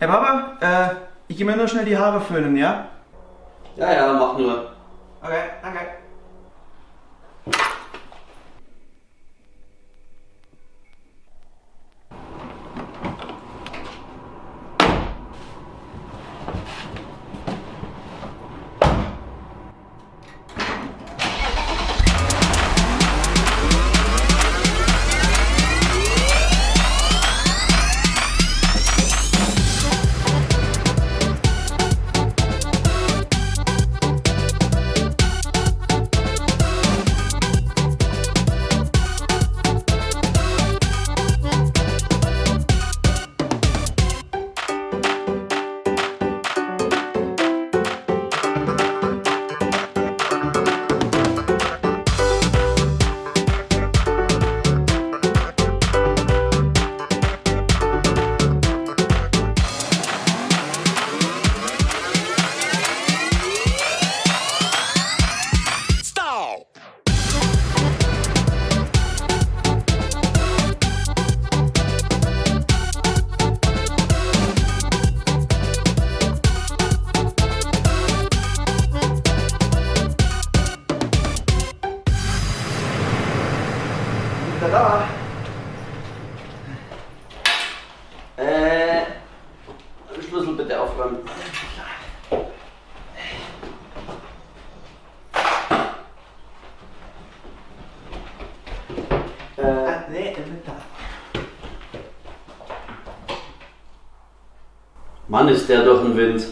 Herr Papa, äh, ich gehe mir nur schnell die Haare föhnen, ja? Ja, ja, mach nur. Okay, danke. Da. Äh, Schlüssel bitte aufräumen. Äh, Ah, nee, wird da. Mann, ist der durch den Wind.